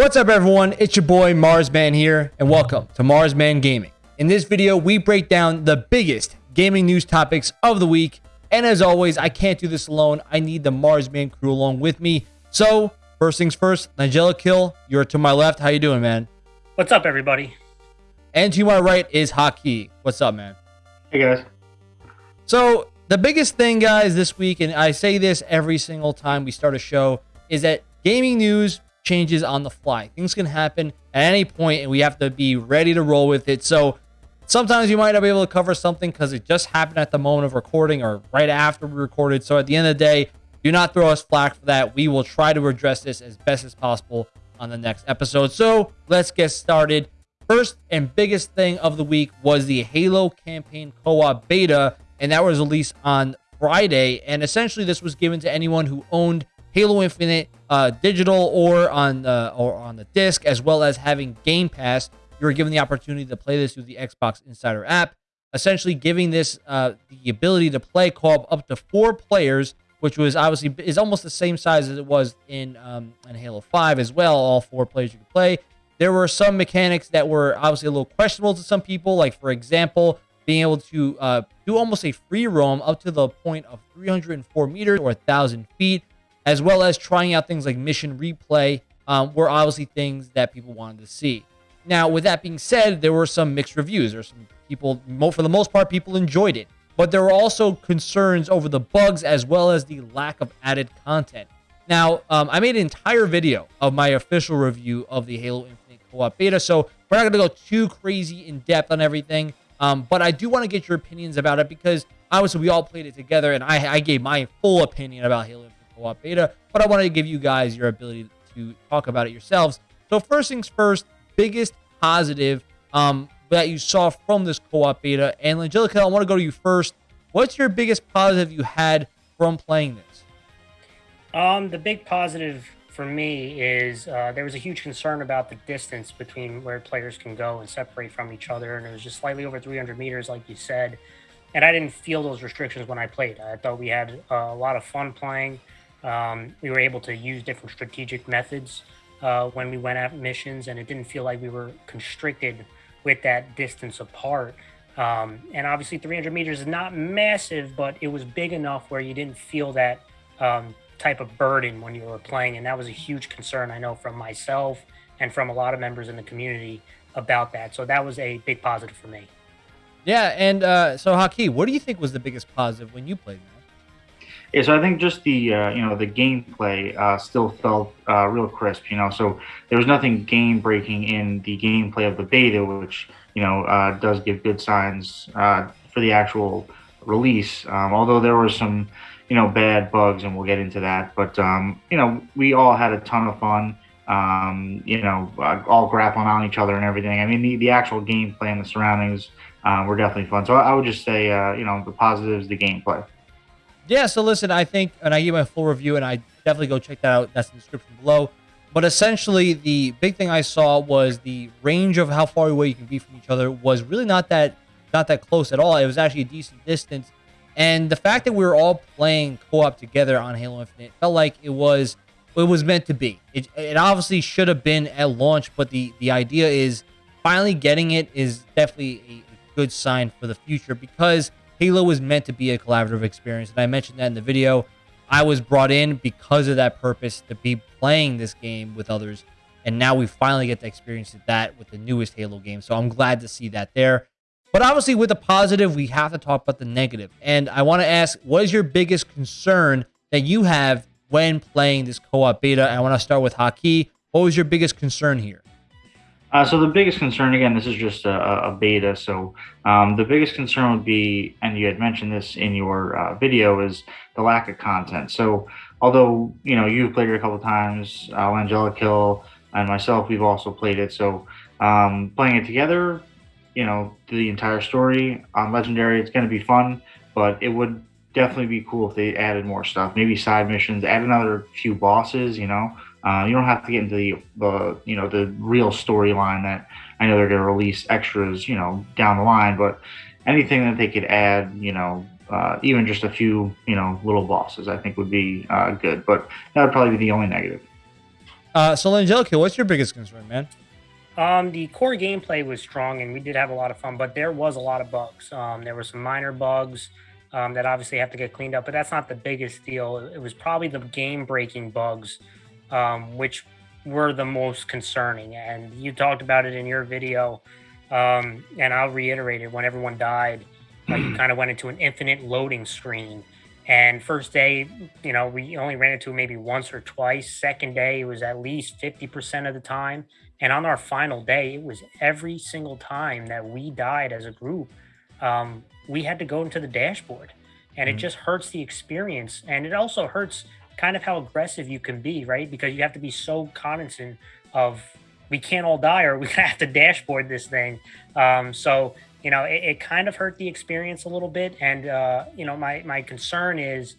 What's up everyone, it's your boy Marsman here, and welcome to Marsman Gaming. In this video, we break down the biggest gaming news topics of the week, and as always, I can't do this alone, I need the Marsman crew along with me. So, first things first, Nigella Kill, you're to my left, how you doing man? What's up everybody? And to my right is Haki. What's up man? Hey guys. So, the biggest thing guys this week, and I say this every single time we start a show, is that gaming news changes on the fly. Things can happen at any point and we have to be ready to roll with it. So sometimes you might not be able to cover something because it just happened at the moment of recording or right after we recorded. So at the end of the day, do not throw us flack for that. We will try to address this as best as possible on the next episode. So let's get started. First and biggest thing of the week was the Halo campaign co-op beta, and that was released on Friday. And essentially, this was given to anyone who owned Halo Infinite uh, digital or on the or on the disc, as well as having Game Pass. You are given the opportunity to play this through the Xbox Insider app, essentially giving this uh, the ability to play co-op up to four players, which was obviously is almost the same size as it was in um, in Halo 5 as well. All four players you could play. There were some mechanics that were obviously a little questionable to some people, like for example, being able to uh, do almost a free roam up to the point of 304 meters or a thousand feet as well as trying out things like mission replay um, were obviously things that people wanted to see. Now, with that being said, there were some mixed reviews. There's some people, for the most part, people enjoyed it. But there were also concerns over the bugs as well as the lack of added content. Now, um, I made an entire video of my official review of the Halo Infinite co-op beta, so we're not going to go too crazy in depth on everything. Um, but I do want to get your opinions about it because obviously we all played it together, and I, I gave my full opinion about Halo Infinite co-op beta, but I wanted to give you guys your ability to talk about it yourselves. So first things first, biggest positive um, that you saw from this co-op beta. And Angelica, I want to go to you first. What's your biggest positive you had from playing this? Um, the big positive for me is uh, there was a huge concern about the distance between where players can go and separate from each other, and it was just slightly over 300 meters, like you said. And I didn't feel those restrictions when I played. I thought we had uh, a lot of fun playing. Um, we were able to use different strategic methods uh, when we went at missions, and it didn't feel like we were constricted with that distance apart. Um, and obviously, 300 meters is not massive, but it was big enough where you didn't feel that um, type of burden when you were playing. And that was a huge concern, I know, from myself and from a lot of members in the community about that. So that was a big positive for me. Yeah. And uh, so, Haki, what do you think was the biggest positive when you played, man? Yeah, so I think just the uh, you know the gameplay uh, still felt uh, real crisp. You know, so there was nothing game breaking in the gameplay of the beta, which you know uh, does give good signs uh, for the actual release. Um, although there were some you know bad bugs, and we'll get into that. But um, you know, we all had a ton of fun. Um, you know, uh, all grappling on each other and everything. I mean, the, the actual gameplay and the surroundings were definitely fun. So I, I would just say, you know, the positives, the gameplay. Yeah, so listen, I think, and I give my full review, and I definitely go check that out. That's in the description below. But essentially, the big thing I saw was the range of how far away you can be from each other was really not that not that close at all. It was actually a decent distance, and the fact that we were all playing co-op together on Halo Infinite felt like it was it was meant to be. It, it obviously should have been at launch, but the the idea is finally getting it is definitely a good sign for the future because Halo was meant to be a collaborative experience. And I mentioned that in the video. I was brought in because of that purpose to be playing this game with others. And now we finally get to experience that with the newest Halo game. So I'm glad to see that there. But obviously, with the positive, we have to talk about the negative. And I want to ask, what is your biggest concern that you have when playing this co-op beta? I want to start with Haki. What was your biggest concern here? Uh, so the biggest concern, again, this is just a, a beta. So um, the biggest concern would be, and you had mentioned this in your uh, video, is the lack of content. So although you know you've played it a couple times, uh, Angelic Hill and myself, we've also played it. So um, playing it together, you know, the entire story on Legendary, it's going to be fun. But it would definitely be cool if they added more stuff, maybe side missions, add another few bosses, you know. Uh, you don't have to get into the, the you know the real storyline that I know they're going to release extras you know down the line, but anything that they could add, you know, uh, even just a few you know little bosses, I think would be uh, good. But that would probably be the only negative. Uh, so Angelica, what's your biggest concern, man? Um, the core gameplay was strong, and we did have a lot of fun, but there was a lot of bugs. Um, there were some minor bugs um, that obviously have to get cleaned up, but that's not the biggest deal. It was probably the game-breaking bugs, um, which were the most concerning. And you talked about it in your video, um, and I'll reiterate it. When everyone died, uh, you kind of went into an infinite loading screen. And first day, you know, we only ran into it maybe once or twice. Second day, it was at least 50% of the time. And on our final day, it was every single time that we died as a group, um, we had to go into the dashboard. And mm-hmm. it just hurts the experience. And it also hurts kind of how aggressive you can be, right? Because you have to be so cognizant of we can't all die or we have to dashboard this thing. Um, so you know, it, it, kind of hurt the experience a little bit. And uh, you know, my my concern is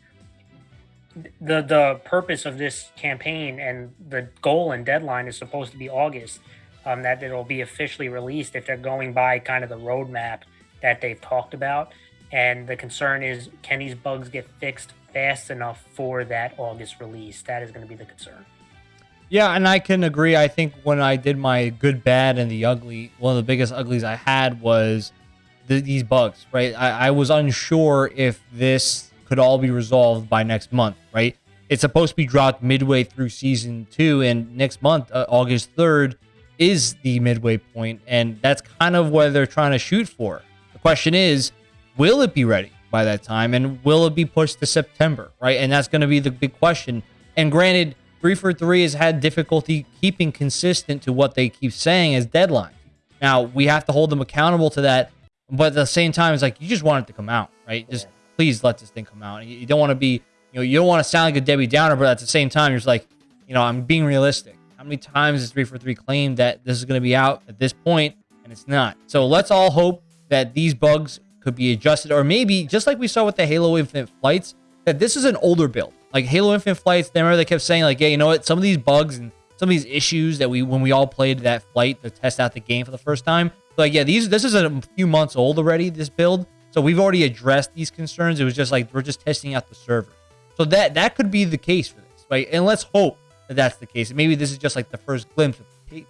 the the purpose of this campaign and the goal and deadline is supposed to be August. Um, that it'll be officially released if they're going by kind of the roadmap that they've talked about. And the concern is, can these bugs get fixed fast enough for that August release? That is going to be the concern. Yeah, and I can agree. I think when I did my good, bad, and the ugly, one of the biggest uglies I had was the, these bugs, right? I, I was unsure if this could all be resolved by next month, right? It's supposed to be dropped midway through season two, and next month, uh, August 3rd, is the midway point, and that's kind of what they're trying to shoot for. The question is, will it be ready by that time, and will it be pushed to September, right? And that's going to be the big question. And granted, 343 has had difficulty keeping consistent to what they keep saying as deadline. Now we have to hold them accountable to that, but at the same time, it's like you just want it to come out, right? Just please let this thing come out. You don't want to be, you know, you don't want to sound like a Debbie Downer, but at the same time, you're just like, you know, I'm being realistic. How many times has 343 claimed that this is going to be out at this point, and it's not? So let's all hope that these bugs could be adjusted, or maybe just like we saw with the Halo Infinite flights, that this is an older build. Like Halo Infinite Flights, they remember they kept saying like, yeah, you know what? Some of these bugs and some of these issues that we when we all played that flight to test out the game for the first time. Like, yeah, these this is a few months old already. This build, so we've already addressed these concerns. It was just like we're just testing out the server. So that that could be the case for this, right? And let's hope that that's the case. Maybe this is just like the first glimpse of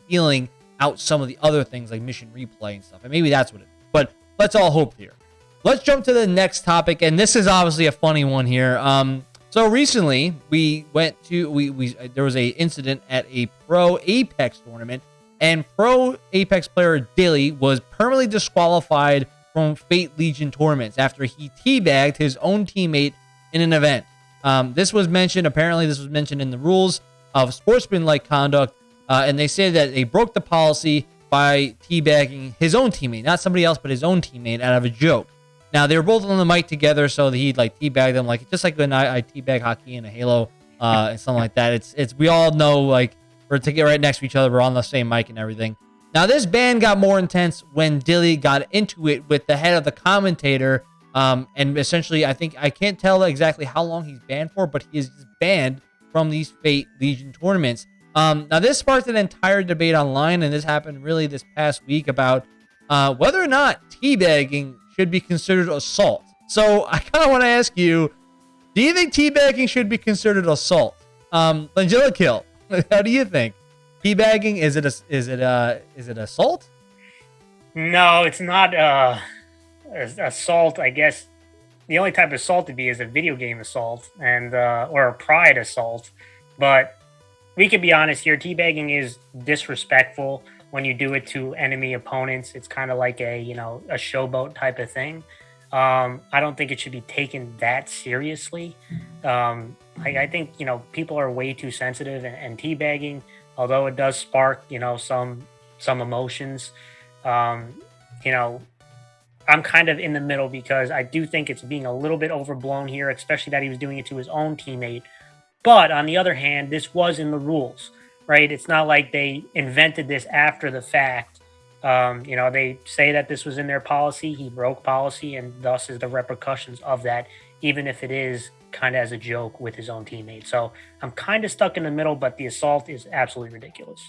feeling out some of the other things like mission replay and stuff. And maybe that's what it is. But let's all hope here. Let's jump to the next topic, and this is obviously a funny one here. Um, so recently, we went to we we there was a incident at a pro Apex tournament, and pro Apex player Dilly was permanently disqualified from Fate Legion tournaments after he teabagged his own teammate in an event. Um, this was mentioned. Apparently, this was mentioned in the rules of sportsmanlike conduct, uh, and they say that they broke the policy by teabagging his own teammate, not somebody else, but his own teammate, out of a joke. Now they were both on the mic together, so he'd like teabag them, like just like when I, I teabag Haki in a Halo uh, and something like that. It's it's we all know like we're to get right next to each other, we're on the same mic and everything. Now this band got more intense when Dilly got into it with the head of the commentator, um, and essentially I think I can't tell exactly how long he's banned for, but he is banned from these Fate Legion tournaments. Um, now this sparked an entire debate online, and this happened really this past week about uh, whether or not teabagging should be considered assault. So I kind of want to ask you, do you think teabagging should be considered assault? Um, Kill, how do you think? Teabagging is it a, is it uh is it assault? No, it's not uh assault. I guess the only type of assault to be is a video game assault and uh, or a pride assault. But we can be honest here. Teabagging is disrespectful when you do it to enemy opponents. It's kind of like a you know a showboat type of thing. Um, I don't think it should be taken that seriously. Um, I, I, think you know people are way too sensitive, and, and teabagging, although it does spark you know some some emotions, um, you know, I'm kind of in the middle because I do think it's being a little bit overblown here, especially that he was doing it to his own teammate. But on the other hand, this was in the rules right? It's not like they invented this after the fact. Um, you know, they say that this was in their policy. He broke policy, and thus is the repercussions of that, even if it is kind of as a joke with his own teammate. So I'm kind of stuck in the middle, but the assault is absolutely ridiculous.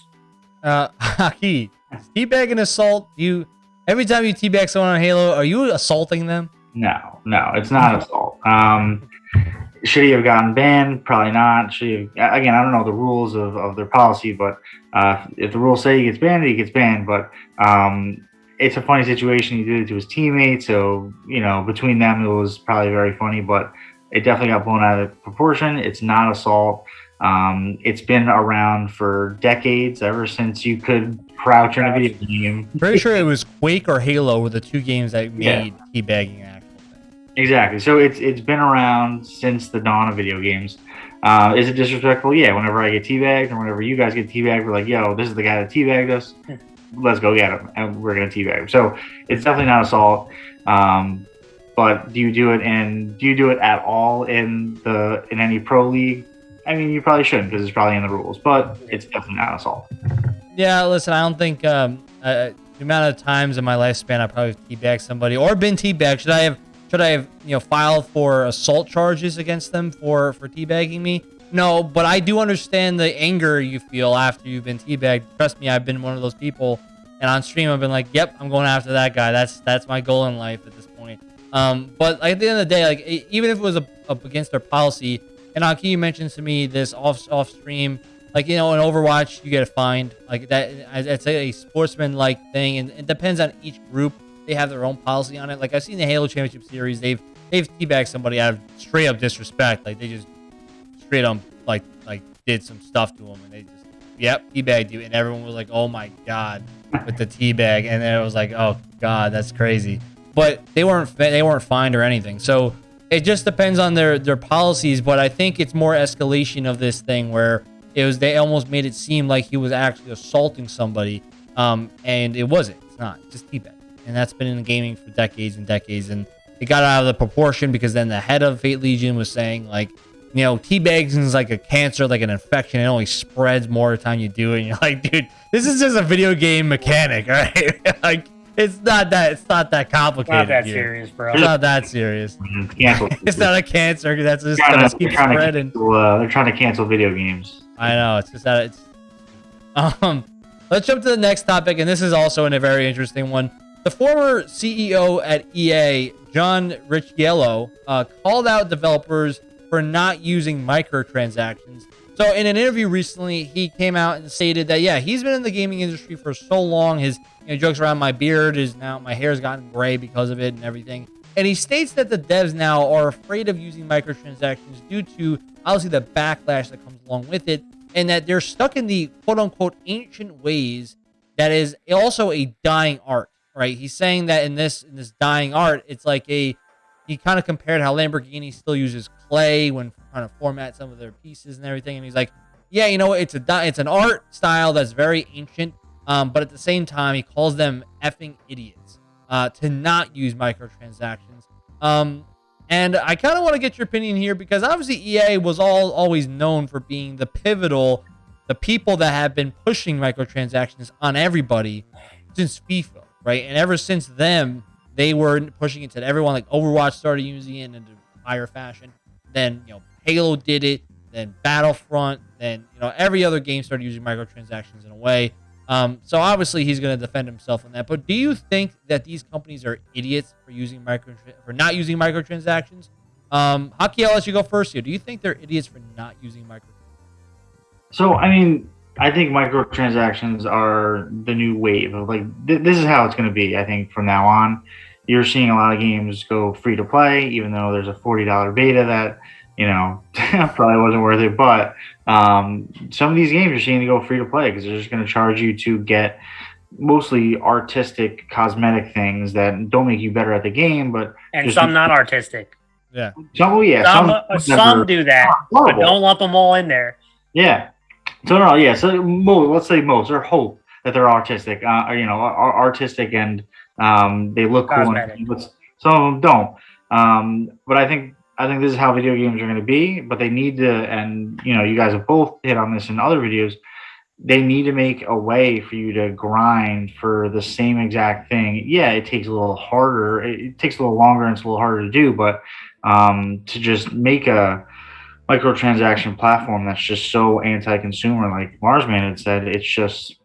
Uh, Haki, teabag and assault. You every time you teabag someone on Halo, are you assaulting them? No, no, it's not assault. Um, should he have gotten banned? Probably not. Should he have, again, I don't know the rules of, of their policy, but uh, if the rules say he gets banned, he gets banned. But um, it's a funny situation. He did it to his teammates, so you know between them it was probably very funny. But it definitely got blown out of proportion. It's not assault. Um, it's been around for decades, ever since you could crouch in a video game. Pretty sure it was Quake or Halo were the two games that made yeah. teabagging an actual thing. Exactly. So it's it's been around since the dawn of video games. Uh, is it disrespectful? Yeah. Whenever I get teabagged or whenever you guys get teabagged, we're like, yo, this is the guy that teabagged us. Let's go get him, and we're gonna teabag him. So it's definitely not assault. Um, but do you do it and Do you do it at all in the in any pro league? I mean, you probably shouldn't because it's probably in the rules, but it's definitely not assault. Yeah, listen, I don't think um, uh, the amount of times in my lifespan I probably teabagged somebody or been teabagged. Should I have should I have you know filed for assault charges against them for for teabagging me? No, but I do understand the anger you feel after you've been teabagged. Trust me, I've been one of those people. And on stream, I've been like, "Yep, I'm going after that guy. That's that's my goal in life at this point." Um, but at the end of the day, like even if it was a, up against their policy, and Aki, you mentioned to me this off off stream like you know in overwatch you get a fined like that it's a sportsman like thing and it depends on each group they have their own policy on it. Like i've seen the halo championship series. They've they've teabagged somebody out of straight up disrespect. Like they just straight up like like did some stuff to them and they just yep teabagged you and everyone was like oh my god with the teabag and then it was like oh god that's crazy. But they weren't they weren't fined or anything. So it just depends on their their policies but i think it's more escalation of this thing where it was they almost made it seem like he was actually assaulting somebody, um, and it wasn't. It's not. It's just teabag, and that's been in the gaming for decades and decades, and it got out of the proportion because then the head of Fate Legion was saying like, you know, teabagging is like a cancer, like an infection. It only spreads more the time you do it. And you're like, dude, this is just a video game mechanic, right? like it's not that it's not that complicated. Not that here. serious, bro. It's not that serious. Yeah. it's not a cancer. That's just gonna keep spreading. Cancel, uh, they're trying to cancel video games. I know. It's just that it's. Um, let's jump to the next topic, and this is also in a very interesting one. The former CEO at EA, John Riccitiello, uh, called out developers for not using microtransactions. So, in an interview recently, he came out and stated that yeah, he's been in the gaming industry for so long. His you know, jokes around my beard is now my hair's gotten gray because of it and everything. And he states that the devs now are afraid of using microtransactions due to obviously the backlash that comes along with it, and that they're stuck in the quote unquote ancient ways that is also a dying art, right? He's saying that in this in this dying art, it's like a he kind of compared how Lamborghini still uses clay when trying to format some of their pieces and everything, and he's like, yeah, you know, it's a it's an art style that's very ancient, um, but at the same time, he calls them effing idiots uh, to not use microtransactions. Um, and I kind of want to get your opinion here because obviously EA was all always known for being the pivotal, the people that have been pushing microtransactions on everybody since FIFA, right? And ever since them, they were pushing it to everyone. Like Overwatch started using it in a higher fashion. Then you know Halo did it. Then Battlefront. Then you know every other game started using microtransactions in a way. Um, so obviously he's going to defend himself on that. But do you think that these companies are idiots for using micro for not using microtransactions? Um, Haki, I'll let you go first here. Do you think they're idiots for not using microtransactions? So I mean, I think microtransactions are the new wave of like th- this is how it's going to be. I think from now on, you're seeing a lot of games go free to play, even though there's a forty dollar beta that you know, probably wasn't worth it. But um, some of these games are seeing to go free to play because they're just going to charge you to get mostly artistic, cosmetic things that don't make you better at the game, but and some not artistic. Yeah. Some, oh yeah. Some, some, some do that, but don't lump them all in there. Yeah. So no, yeah. So most, let's say most or hope that they're artistic, uh, or, you know, are artistic and um, they look cool. And, some of them don't. Um, but I think I think this is how video games are going to be, but they need to, and you know, you guys have both hit on this in other videos. They need to make a way for you to grind for the same exact thing. Yeah, it takes a little harder. It, takes a little longer and it's a little harder to do, but um, to just make a microtransaction platform that's just so anti-consumer, like Marsman had said, it's just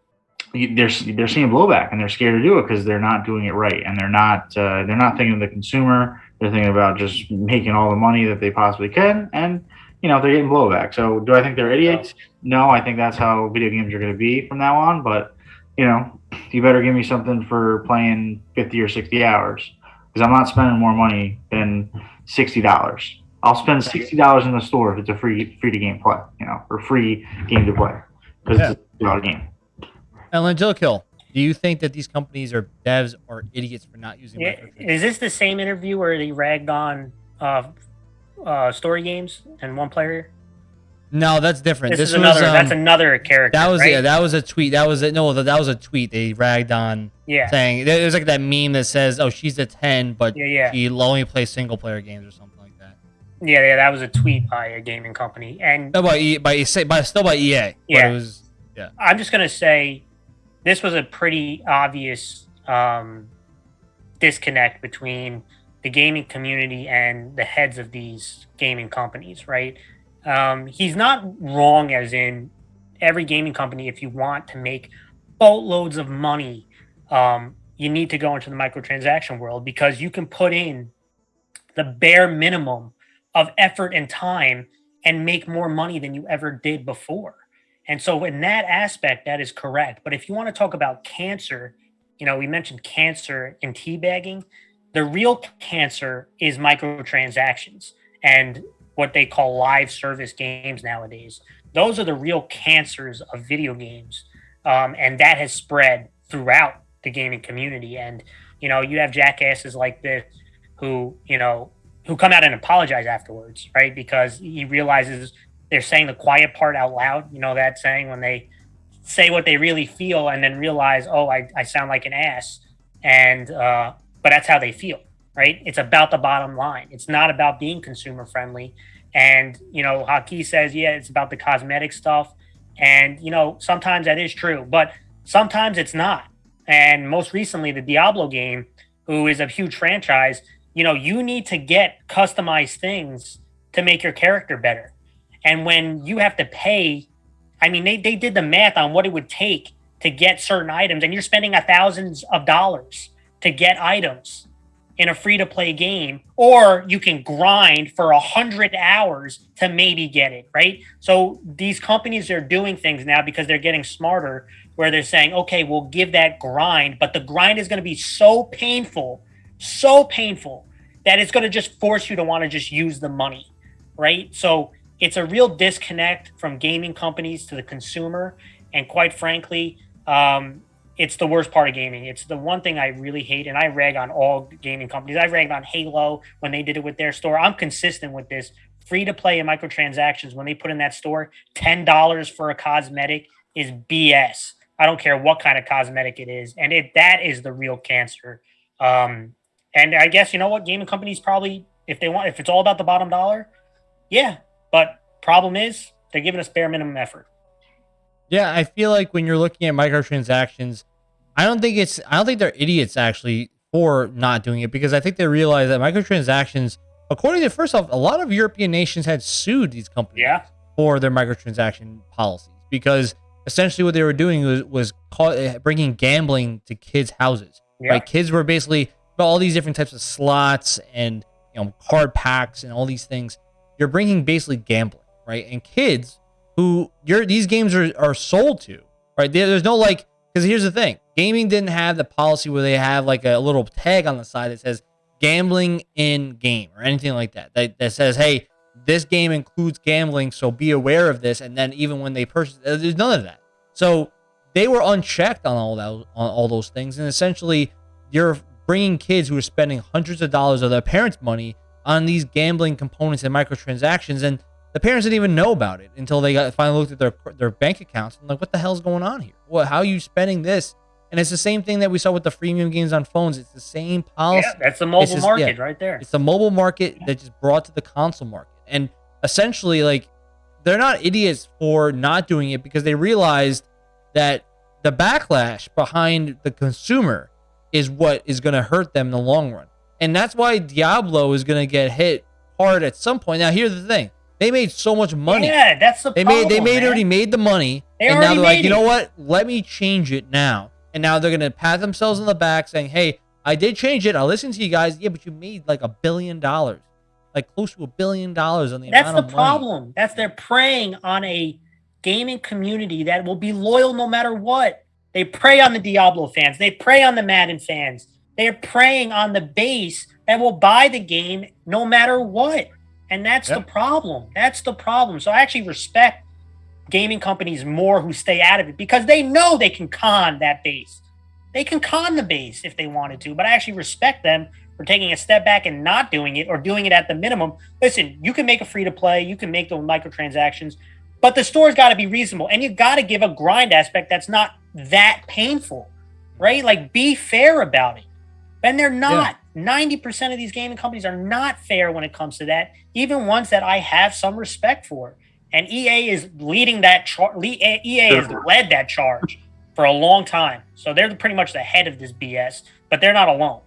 they're they're seeing blowback and they're scared to do it because they're not doing it right and they're not uh, they're not thinking of the consumer They're thinking about just making all the money that they possibly can, and you know they're getting blowback. So, do I think they're idiots? No, I think that's how video games are going to be from now on. But you know, you better give me something for playing fifty or sixty hours because I'm not spending more money than sixty dollars. I'll spend sixty dollars in the store if it's a free free to game play, you know, or free game to play because Yeah. it's a dollar game. Ellen Jill do you think that these companies or devs are idiots for not using Yeah, is this the same interview where they ragged on uh, uh, story games and one player? No, that's different. This, This, is was another. that's um, another character. that was right? yeah, that was a tweet. That was a, no, that that was a tweet they ragged on yeah, saying there's like that meme that says, "Oh, she's a 10, but yeah, yeah, she only plays single player games or something like that." Yeah, yeah. That was a tweet by a gaming company, and No, by E- by E- by still by EA. But Yeah. it was I'm just gonna say this was a pretty obvious um, disconnect between the gaming community and the heads of these gaming companies, right? Um, he's not wrong, as in every gaming company, if you want to make boatloads of money, um, you need to go into the microtransaction world because you can put in the bare minimum of effort and time and make more money than you ever did before. And so, in that aspect, that is correct. But if you want to talk about cancer, you know, we mentioned cancer and teabagging. The real cancer is microtransactions and what they call live service games nowadays. Those are the real cancers of video games. Um, and that has spread throughout the gaming community. And, you know, you have jackasses like this who, you know, who come out and apologize afterwards, right? Because he realizes they're saying the quiet part out loud. You know that saying when they say what they really feel and then realize, oh, I, I sound like an ass. And uh, but that's how they feel, right? It's about the bottom line. It's not about being consumer friendly. And you know, Haki says, yeah, it's about the cosmetic stuff. And you know, sometimes that is true, but sometimes it's not. And most recently, the Diablo game, who is a huge franchise, you know, you need to get customized things to make your character better. And when you have to pay, I mean, they, they did the math on what it would take to get certain items, and you're spending a thousands of dollars to get items in a free to play game, or you can grind for a hundred hours to maybe get it, right? So these companies are doing things now because they're getting smarter where they're saying, okay, we'll give that grind, but the grind is going to be so painful, so painful that it's going to just force you to want to just use the money, right? So it's a real disconnect from gaming companies to the consumer. And quite frankly, um, it's the worst part of gaming. It's the one thing I really hate, and I rag on all gaming companies. I ragged on Halo when they did it with their store. I'm consistent with this. Free to play and microtransactions when they put in that store, ten dollars for a cosmetic is BS. I don't care what kind of cosmetic it is, and it that is the real cancer. Um, and I guess you know what, gaming companies probably, if they want, if it's all about the bottom dollar, yeah. But problem is, they're giving us bare minimum effort. Yeah, I feel like when you're looking at microtransactions, I don't think it's I don't think they're idiots actually for not doing it because I think they realize that microtransactions, according to first off, a lot of European nations had sued these companies Yeah. for their microtransaction policies because essentially what they were doing was was call, uh, bringing gambling to kids' houses. Yeah. Right, kids were basically all these different types of slots and you know card packs and all these things. You're bringing basically gambling, right? And kids who you're these games are are sold to, right? There, there's no like because here's the thing: gaming didn't have the policy where they have like a little tag on the side that says gambling in game or anything like that. That, that says, hey, this game includes gambling, so be aware of this. And then even when they purchase, there's none of that. So they were unchecked on all that on all those things, and essentially you're bringing kids who are spending hundreds of dollars of their parents' money on these gambling components and microtransactions, and the parents didn't even know about it until they got finally looked at their their bank accounts and like, what the hell's going on here? What? How are you spending this? And it's the same thing that we saw with the freemium games on phones. It's the same policy. Yeah, that's the mobile just- market yeah. right there. It's the mobile market that just brought to the console market. And essentially, like, they're not idiots for not doing it because they realized that the backlash behind the consumer is what is going to hurt them in the long run. And that's why Diablo is going to get hit hard at some point. Now, here's the thing they made so much money. Yeah, that's the They problem. made they made man. already made the money, They and now they're like, you know what? Let me change it now. And now they're gonna pat themselves on the back, saying, "Hey, I did change it. I listened to you guys. Yeah, but you made like a billion dollars, like close to a billion dollars on the That's the of money. problem. That's they're preying on a gaming community that will be loyal no matter what. They prey on the Diablo fans. They prey on the Madden fans. They're preying on the base that will buy the game no matter what. And that's the problem. That's the problem. So I actually respect gaming companies more who stay out of it because they know they can con that base. They can con the base if they wanted to, but I actually respect them for taking a step back and not doing it or doing it at the minimum. Listen, you can make a free to play, you can make those microtransactions, but the store's got to be reasonable and you've got to give a grind aspect that's not that painful, right? Like be fair about it. And they're not. 90% of these gaming companies are not fair when it comes to that, even ones that I have some respect for. And EA is leading that charge. EA has led that charge for a long time. So they're pretty much the head of this BS, but they're not alone.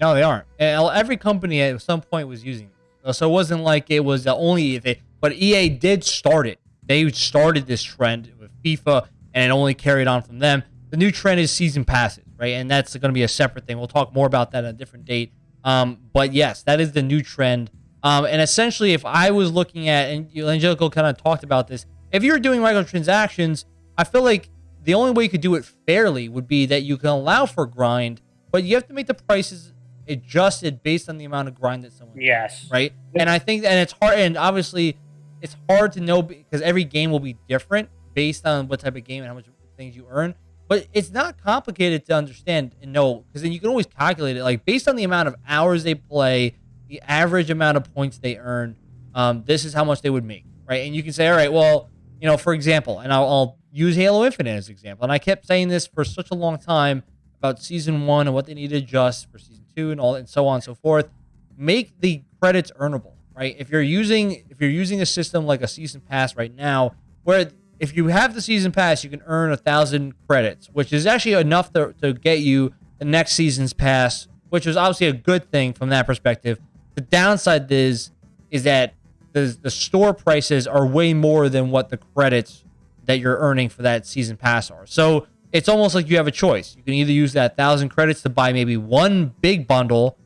No, they aren't. Uh, every company at some point was using it. So it wasn't like it was the only they, but EA did start it. They started this trend with FIFA, and it only carried on from them. The new trend is season passes, right? And that's going to be a separate thing. We'll talk more about that at a different date. Um, but yes, that is the new trend. Um, and essentially, if I was looking at, and Angelico kind of talked about this, if you're doing microtransactions, I feel like the only way you could do it fairly would be that you can allow for grind, but you have to make the prices adjusted based on the amount of grind that someone Yes. right? And I think, and it's hard, and obviously, it's hard to know because every game will be different based on what type of game and how much things you earn. But it's not complicated to understand and know because then you can always calculate it, like based on the amount of hours they play, the average amount of points they earn. Um, this is how much they would make, right? And you can say, all right, well, you know, for example, and I'll, I'll use Halo Infinite as an example, and I kept saying this for such a long time about season one and what they need to adjust for season two and all and so on and so forth make the credits earnable right if you're using if you're using a system like a season pass right now where if you have the season pass you can earn a thousand credits which is actually enough to, to get you the next season's pass which is obviously a good thing from that perspective. The downside is is that the, the store prices are way more than what the credits that you're earning for that season pass are. So it's almost like you have a choice. You can either use that thousand credits to buy maybe one big bundle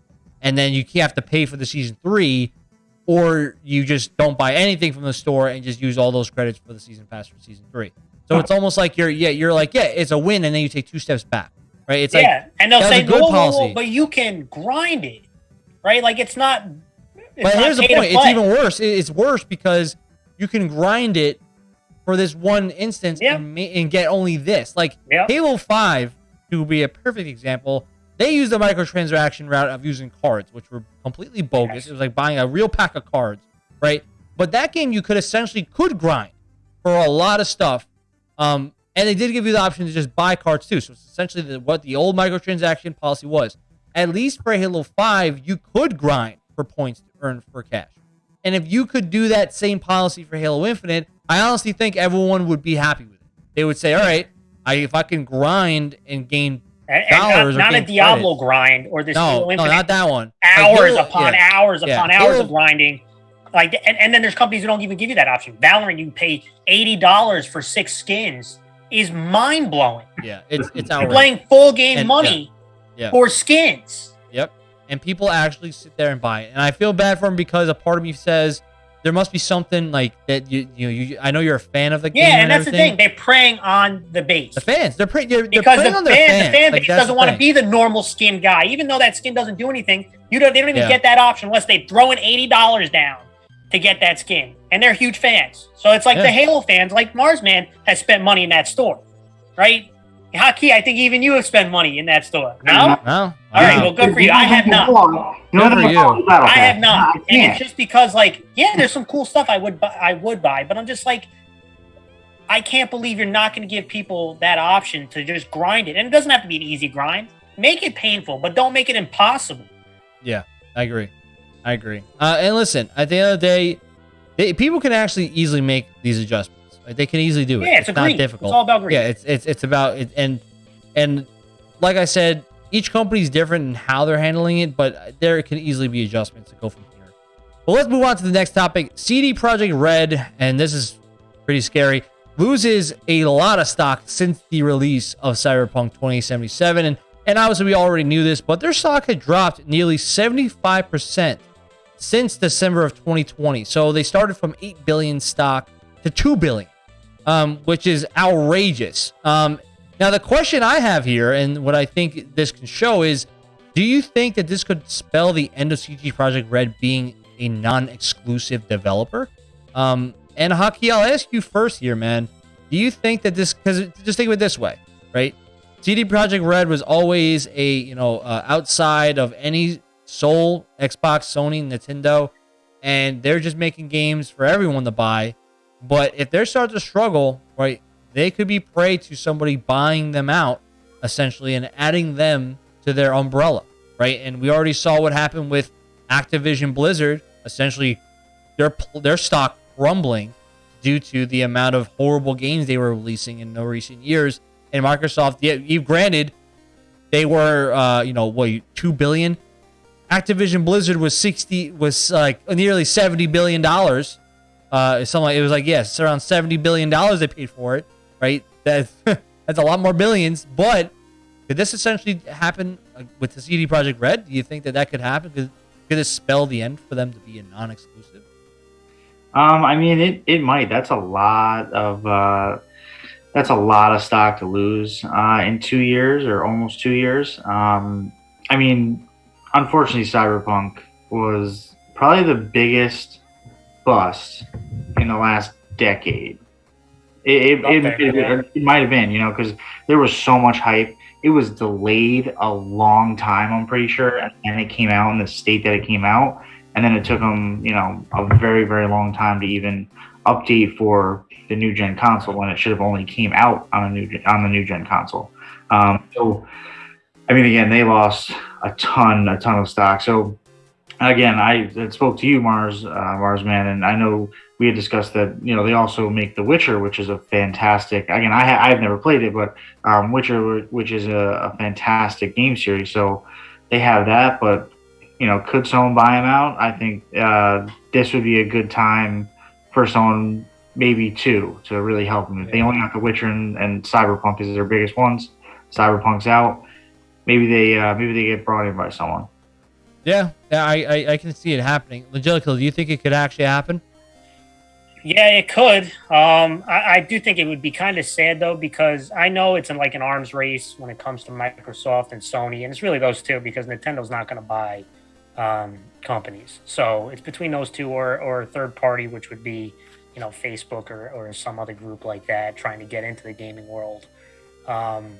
and then you have to pay for the season three, or you just don't buy anything from the store and just use all those credits for the season pass for season three. So it's almost like you're yeah you're like yeah it's a win and then you take two steps back, right? It's like yeah, and they'll say, good "Whoa, whoa, whoa," but you can grind it, right? Like it's not. It's but not here's the point: it's even worse. It's worse because you can grind it for this one instance and, and get only this. Like. Halo Five, to be a perfect example, they used the microtransaction route of using cards, which were completely bogus. Yes. It was like buying a real pack of cards, right? But that game you could essentially could grind for a lot of stuff. Um, and they did give you the option to just buy cards too. So it's essentially the, what the old microtransaction policy was. At least for Halo 5, you could grind for points to earn for cash. And if you could do that same policy for Halo Infinite, I honestly think everyone would be happy with it. They would say, all right, I, if I can grind and gain And, dollars not, not a Diablo grind or this no, no, not that one. Hours Halo- upon yeah. hours Yeah. upon hours of grinding. Like, and, and then there's companies who don't even give you that option. Valorant, you pay eighty dollars for six skins, is mind blowing. Yeah, it's it's You're playing full game And- money. Yeah. for skins. Yep. And people actually sit there and buy it. And I feel bad for them because a part of me says there must be something like that. You you know, you, I know you're a fan of the game. Yeah, and that's the everything. thing. They're preying on the base. The fans, they're pretty. They're, they're because the on fan, their fans. the fan Like, base that's doesn't want to be the normal skin guy, even though that skin doesn't do anything. You don't, they don't even Yeah. get that option unless they throw in eighty dollars down to get that skin, and they're huge fans. So it's like Yeah. the Halo fans, like Marsman has spent money in that store, right? Haki, I think even you have spent money in that store. No, No. No. All right, No. well, good for you. I have not. Hold on. You Good for you. I have not, I and can't. it's just because, like, yeah, there's some cool stuff I would, buy, I would buy, but I'm just like, I can't believe you're not going to give people that option to just grind it, and it doesn't have to be an easy grind. Make it painful, but don't make it impossible. Yeah, I agree. I agree. Uh, and listen, at the end of the day, they, people can actually easily make these adjustments. Like, they can easily do it. Yeah, it's, a not green. difficult. It's all about green. Yeah, it's it's it's about it, and and like I said, each company is different in how they're handling it, but there can easily be adjustments to go from here. But let's move on to the next topic. CD Projekt Red, and this is pretty scary, loses a lot of stock since the release of Cyberpunk 2077, and And obviously, we already knew this, but their stock had dropped nearly 75% since December of 2020. So they started from 8 billion stock to 2 billion, um, which is outrageous. Um, now, the question I have here, and what I think this can show is do you think that this could spell the end of CD Projekt Red being a non exclusive developer? Um, and Haki, I'll ask you first here, man. Do you think that this, because just think of it this way, right? CD Projekt Red was always a, you know, uh, outside of any sole Xbox, Sony, Nintendo, and they're just making games for everyone to buy. But if they start to struggle, right, they could be prey to somebody buying them out essentially and adding them to their umbrella, right? And we already saw what happened with Activision Blizzard, essentially their their stock crumbling due to the amount of horrible games they were releasing in the recent years. And Microsoft, yeah, you granted, they were, uh, you know, what, two billion. Activision Blizzard was sixty, was like nearly seventy billion dollars. Uh, something like it was like yes, around seventy billion dollars they paid for it, right? That's that's a lot more billions. But could this essentially happen uh, with the CD Projekt Red? Do you think that that could happen? Could, could this spell the end for them to be a non-exclusive? Um, I mean, it, it might. That's a lot of uh, that's a lot of stock to lose uh, in two years or almost two years. Um, I mean, unfortunately, Cyberpunk was probably the biggest bust in the last decade. It, it, it, it, it might have been, you know, because there was so much hype. It was delayed a long time, I'm pretty sure, and it came out in the state that it came out and then it took them you know a very very long time to even update for the new gen console when it should have only came out on a new on the new gen console um, so i mean again they lost a ton a ton of stock so again i spoke to you mars uh, mars man and i know we had discussed that you know they also make the witcher which is a fantastic again i ha- i've never played it but um, witcher which is a, a fantastic game series so they have that but you know, could someone buy them out? I think uh, this would be a good time for someone, maybe two, to really help them. If they only got The Witcher and, and Cyberpunk is their biggest ones, Cyberpunk's out. Maybe they uh, maybe they get brought in by someone. Yeah, I, I, I can see it happening. Angelica, do you think it could actually happen? Yeah, it could. Um, I, I, do think it would be kind of sad though, because I know it's in like an arms race when it comes to Microsoft and Sony, and it's really those two because Nintendo's not going to buy um, companies. So it's between those two or, or a third party, which would be, you know, Facebook or, or some other group like that trying to get into the gaming world. Um,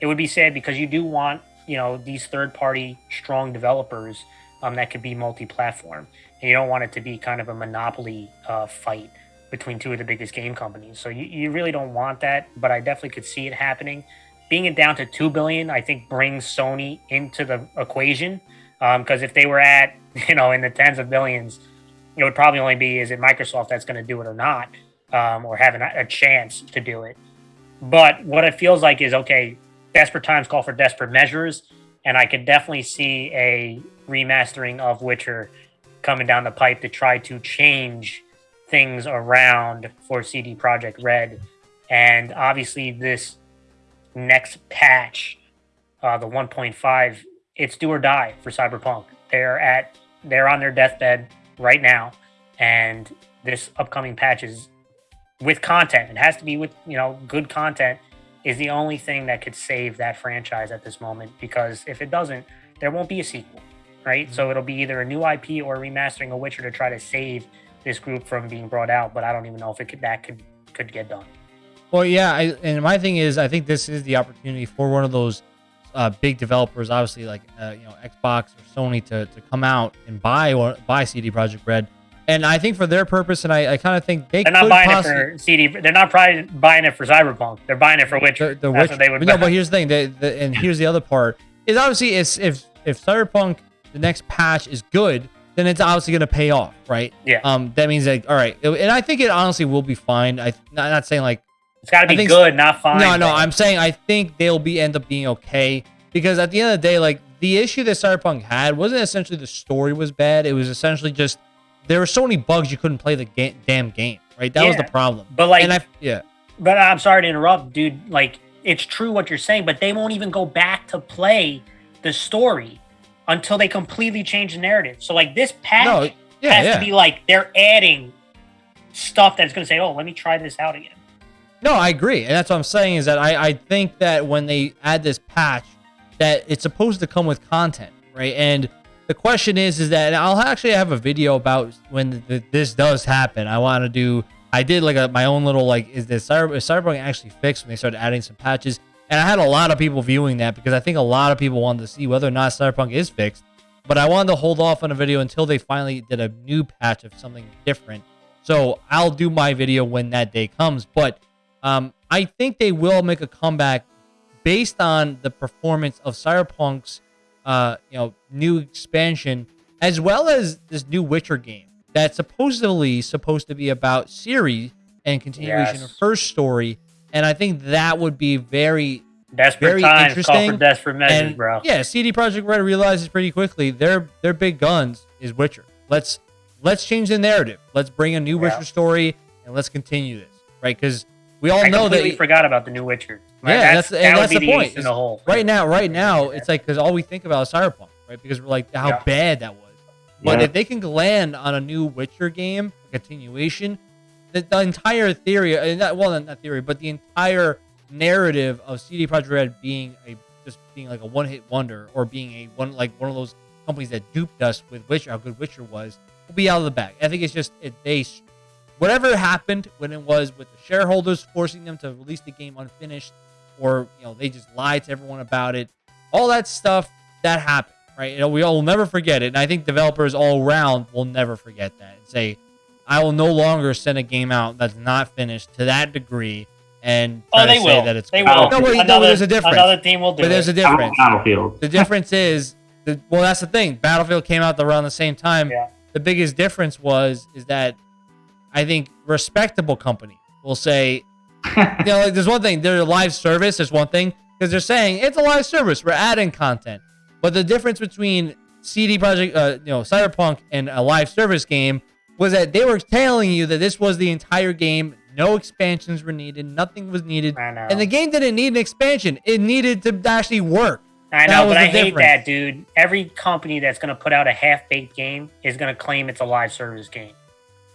it would be sad because you do want, you know, these third party strong developers um, that could be multi platform. And you don't want it to be kind of a monopoly uh, fight between two of the biggest game companies. So you, you really don't want that, but I definitely could see it happening. Being it down to 2 billion, I think brings Sony into the equation because um, if they were at, you know, in the tens of billions, it would probably only be is it Microsoft that's going to do it or not, um, or having a chance to do it. But what it feels like is okay, desperate times call for desperate measures. And I could definitely see a remastering of Witcher coming down the pipe to try to change things around for CD Projekt Red. And obviously, this next patch, uh, the 1.5, it's do or die for Cyberpunk. They're at they're on their deathbed right now, and this upcoming patch is with content. It has to be with you know good content is the only thing that could save that franchise at this moment because if it doesn't, there won't be a sequel, right? Mm-hmm. So it'll be either a new IP or remastering a Witcher to try to save this group from being brought out. But I don't even know if it could that could could get done. Well, yeah, I, and my thing is, I think this is the opportunity for one of those uh, big developers, obviously like uh, you know Xbox or Sony, to, to come out and buy or buy CD Projekt Red. And I think for their purpose, and I, I kind of think they are not buying possibly, it for CD. They're not probably buying it for Cyberpunk. They're buying it for Witcher. The, the That's Witcher. what they would. No, but here's the thing. The, the, and here's the other part is obviously it's, if if Cyberpunk the next patch is good, then it's obviously going to pay off, right? Yeah. Um, that means like all right, and I think it honestly will be fine. I not, not saying like it's got to be think, good, not fine. No, no, I'm saying I think they'll be end up being okay because at the end of the day, like the issue that Cyberpunk had wasn't essentially the story was bad. It was essentially just there were so many bugs you couldn't play the ga- damn game. Right, that yeah, was the problem. But like, and I yeah. But I'm sorry to interrupt, dude. Like it's true what you're saying, but they won't even go back to play the story until they completely change the narrative. So like this patch No, yeah, has yeah. to be like they're adding stuff that's going to say, "Oh, let me try this out again." No, I agree, and that's what I'm saying is that I, I think that when they add this patch, that it's supposed to come with content, right? And the question is, is that I'll actually have a video about when th this does happen. I want to do. I did like a, my own little like, is this Cyber, is Cyberpunk actually fixed when they started adding some patches? And I had a lot of people viewing that because I think a lot of people wanted to see whether or not Cyberpunk is fixed. But I wanted to hold off on a video until they finally did a new patch of something different. So I'll do my video when that day comes. But um, I think they will make a comeback based on the performance of Cyberpunk's, uh, you know, new expansion, as well as this new Witcher game that's supposedly supposed to be about Ciri and continuation Yes. of her story. And I think that would be very Desperate Very times call interesting, for desperate measures, and bro. yeah, CD Projekt Red realizes pretty quickly their their big guns is Witcher. Let's let's change the narrative. Let's bring a new Yeah. Witcher story and let's continue this, right? Because we all I know that we forgot about the new Witcher. Yeah, that's, that's- and that that's the the point, in the hole. right now, right now, it's like because all we think about is Cyberpunk, right? Because we're like how Yeah. bad that was. But Yeah. if they can land on a new Witcher game, a continuation, the, the entire theory, uh, not, well, not theory, but the entire narrative of CD Projekt Red being a just being like a one-hit wonder or being a one like one of those companies that duped us with Witcher, how good Witcher was, will be out of the bag. I think it's just it, they whatever happened when it was with the shareholders forcing them to release the game unfinished, or you know they just lied to everyone about it. All that stuff that happened, right? You know, we all will never forget it, and I think developers all around will never forget that and say, "I will no longer send a game out that's not finished to that degree." And oh, try Oh, they to say will. that it's they good. will. No, wait, no, there's a difference. Another team will do But there's a difference. Battlefield. The difference is, the, well, that's the thing. Battlefield came out around the same time. Yeah. The biggest difference was is that I think respectable company will say, you know, like there's one thing. They're a live service. There's one thing because they're saying it's a live service. We're adding content. But the difference between CD Projekt, uh, you know, Cyberpunk and a live service game was that they were telling you that this was the entire game. No expansions were needed. Nothing was needed. I know. And the game didn't need an expansion. It needed to actually work. I know, but I hate difference. that, dude. Every company that's going to put out a half-baked game is going to claim it's a live service game.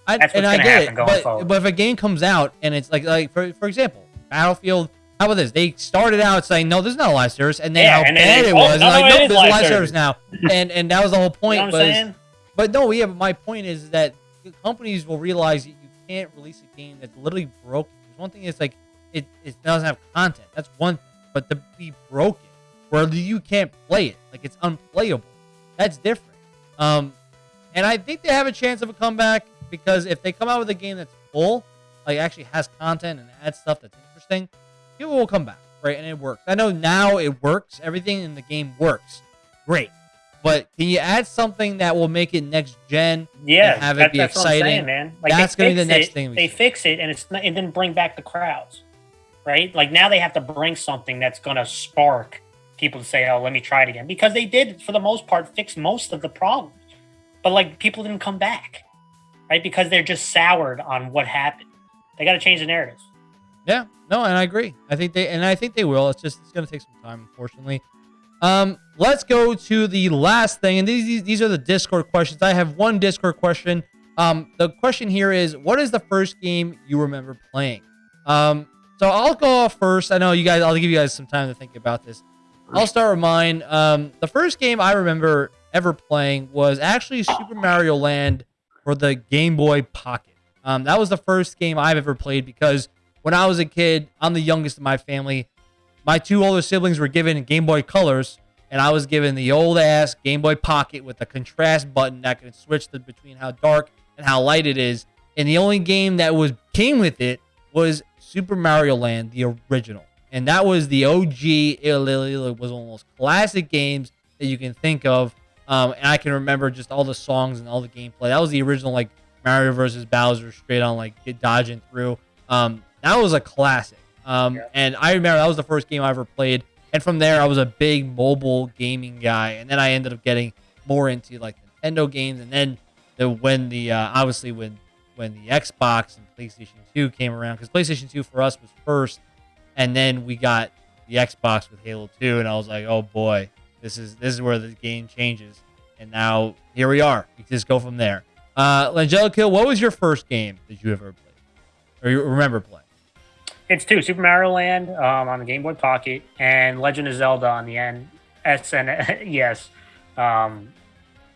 I, That's and what's I gonna get happen it, going but, forward. but if a game comes out and it's like like for for example, Battlefield. How about this? They started out saying no, there's not a live service, and then Yeah, how and bad it- it oh, was. and no, like, no, nope, there's a live live service. service now, and and that was the whole You point. know was, I'm saying? but no, yeah. But my point is that companies will realize that you can't release a game that's literally broken. One thing is like it, it doesn't have content. That's one thing. But to be broken, where you can't play it, like it's unplayable, that's different. Um, and I think they have a chance of a comeback because if they come out with a game that's full, like actually has content and adds stuff that's interesting, people will come back, right? And it works. I know now it works. Everything in the game works. Great. But can you add something that will make it next gen? Yeah, and have it that- be that's what I'm saying, exciting. man. Like That's gonna be the next it, thing They see. fix it, and it's not, it didn't bring back the crowds, right? Like now they have to bring something that's going to spark people to say, "Oh, let me try it again," because they did, for the most part, fix most of the problems, but like people didn't come back, right? Because they're just soured on what happened. They got to change the narrative. Yeah, no, and I agree. I think they and I think they will. It's just it's gonna take some time, unfortunately. Um, let's go to the last thing, and these these- these are the Discord questions. I have one Discord question. Um, the question here is, what is the first game you remember playing? Um, so I'll go off first. I know you guys. I'll give you guys some time to think about this. I'll start with mine. Um, the first game I remember ever playing was actually Super Mario Land for the Game Boy Pocket. Um, that was the first game I've ever played because when I was a kid, I'm the youngest in my family. My two older siblings were given Game Boy Colors, and I was given the old ass Game Boy Pocket with a contrast button that could switch between how dark and how light it is. And the only game that was came with it was Super Mario Land, the original, and that was the OG. It was one of the most classic games that you can think of. Um, and I can remember just all the songs and all the gameplay. That was the original like Mario versus Bowser, straight on like get dodging through. Um, that was a classic. Um, Yeah. and I remember that was the first game I ever played. And from there, I was a big mobile gaming guy. And then I ended up getting more into like Nintendo games. And then the when the uh, obviously when when the Xbox and PlayStation 2 came around, because PlayStation 2 for us was first. And then we got the Xbox with Halo 2, and I was like, oh boy, this is this is where the game changes. And now here we are. Just go from there. Uh, Langelico, what was your first game that you ever played, or you remember playing? It's two Super Mario Land um, on the Game Boy Pocket and Legend of Zelda on the N SNES. Um,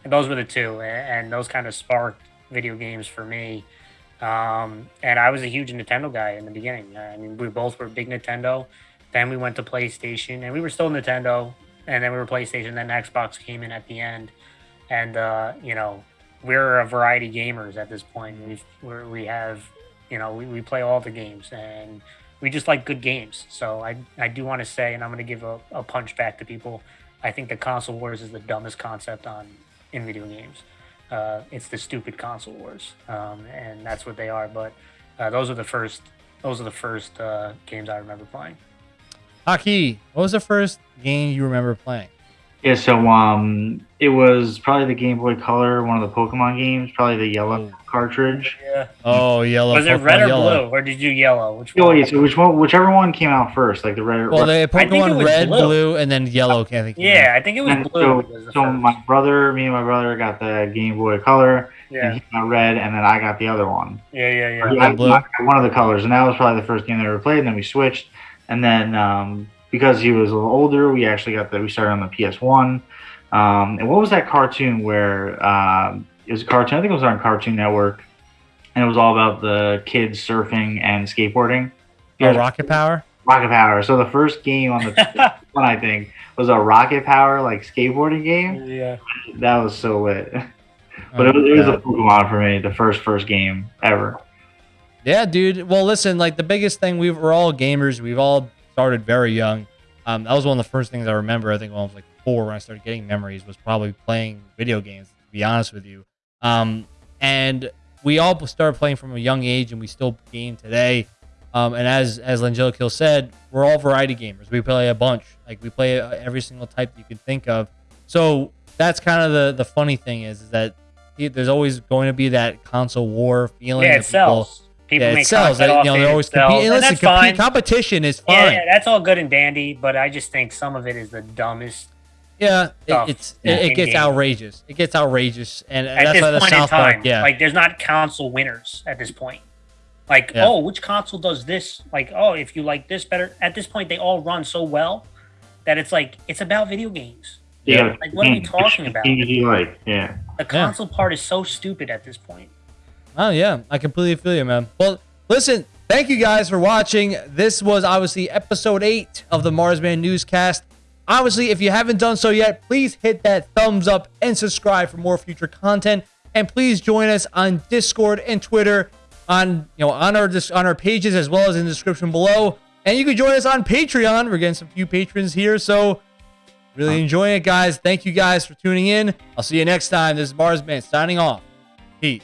those were the two, and those kind of sparked video games for me. Um, and I was a huge Nintendo guy in the beginning. I mean, we both were big Nintendo. Then we went to PlayStation, and we were still Nintendo. And then we were PlayStation. Then Xbox came in at the end, and uh, you know, we're a variety gamers at this point. We've, we're, we have, you know, we, we play all the games, and we just like good games. So I I do want to say, and I'm going to give a, a punch back to people. I think the console wars is the dumbest concept on in video games. Uh, it's the stupid console wars, um, and that's what they are. But uh, those are the first. Those are the first uh, games I remember playing. Haki, what was the first game you remember playing? Yeah, so um, it was probably the Game Boy Color, one of the Pokemon games, probably the yellow oh. cartridge. Yeah. Oh, yellow. Was it red or yellow. blue, or did you yellow? Which one? Oh, yeah, so which one? Whichever one came out first, like the red. Well, the Pokemon red, blue. blue. and then yellow. Can't think. Yeah, I think it was and blue. So, was so my brother, me and my brother got the Game Boy Color. Yeah. And he got red, and then I got the other one. Yeah, yeah, yeah. yeah blue. one of the colors, and that was probably the first game that I ever played. And then we switched, and then um, because he was a little older, we actually got the we started on the PS One. Um, and what was that cartoon where um, it was a cartoon? I think it was on Cartoon Network, and it was all about the kids surfing and skateboarding. Oh, Rocket Power. Rocket Power. So the first game on the one I think was a Rocket Power like skateboarding game. Yeah, that was so lit. But oh, it was, it was a Pokemon for me, the first first game ever. Yeah, dude. Well, listen, like the biggest thing we we're all gamers. We've all started very young. Um, that was one of the first things I remember. I think when I was like four, when I started getting memories, was probably playing video games. To be honest with you, um, and we all started playing from a young age, and we still game today. Um, and as as Langelico said, we're all variety gamers. We play a bunch. Like we play every single type you can think of. So that's kind of the the funny thing is, is that there's always going to be that console war feeling. Yeah, it sells. People yeah, it sells. you know, they're always competing. Listen, compete, competition is fine. Yeah, yeah, that's all good and dandy, but I just think some of it is the dumbest. Yeah, it, it's it, it gets game. outrageous. It gets outrageous, and at that's why the South Park. Yeah, like there's not console winners at this point. Like, yeah. oh, which console does this? Like, oh, if you like this better. At this point, they all run so well that it's like it's about video games. Yeah. Like, what are we mm. talking about? Like, yeah. The console yeah. part is so stupid at this point. Oh yeah, I completely feel you, man. Well, listen, thank you guys for watching. This was obviously episode eight of the Marsman newscast. Obviously, if you haven't done so yet, please hit that thumbs up and subscribe for more future content. And please join us on Discord and Twitter, on you know on our on our pages as well as in the description below. And you can join us on Patreon. We're getting some few patrons here, so really enjoying it, guys. Thank you guys for tuning in. I'll see you next time. This is Marsman signing off. Peace.